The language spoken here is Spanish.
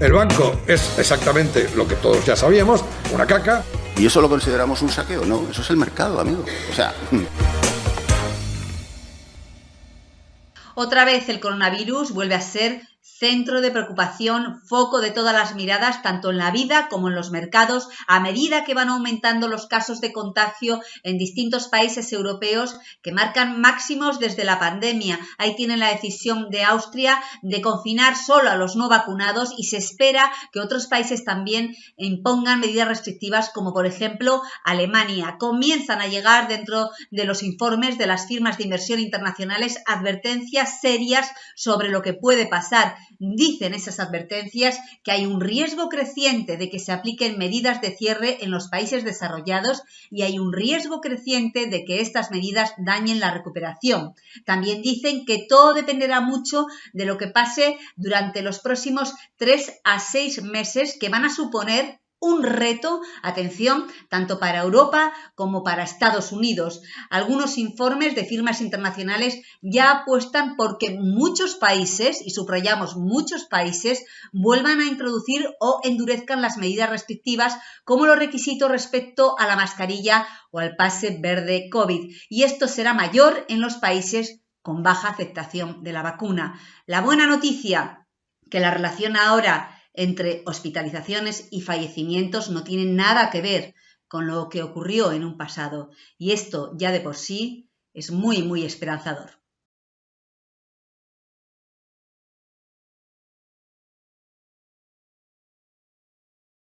El banco es exactamente lo que todos ya sabíamos, una caca. ¿Y eso lo consideramos un saqueo? No, eso es el mercado, amigo. O sea... Otra vez el coronavirus vuelve a ser centro de preocupación, foco de todas las miradas, tanto en la vida como en los mercados, a medida que van aumentando los casos de contagio en distintos países europeos que marcan máximos desde la pandemia. Ahí tienen la decisión de Austria de confinar solo a los no vacunados y se espera que otros países también impongan medidas restrictivas, como por ejemplo Alemania. Comienzan a llegar dentro de los informes de las firmas de inversión internacionales advertencias serias sobre lo que puede pasar Dicen esas advertencias que hay un riesgo creciente de que se apliquen medidas de cierre en los países desarrollados y hay un riesgo creciente de que estas medidas dañen la recuperación. También dicen que todo dependerá mucho de lo que pase durante los próximos tres a seis meses que van a suponer un reto, atención, tanto para Europa como para Estados Unidos. Algunos informes de firmas internacionales ya apuestan por que muchos países, y subrayamos muchos países, vuelvan a introducir o endurezcan las medidas restrictivas como los requisitos respecto a la mascarilla o al pase verde COVID. Y esto será mayor en los países con baja aceptación de la vacuna. La buena noticia, que la relación ahora entre hospitalizaciones y fallecimientos no tienen nada que ver con lo que ocurrió en un pasado y esto ya de por sí es muy, muy esperanzador.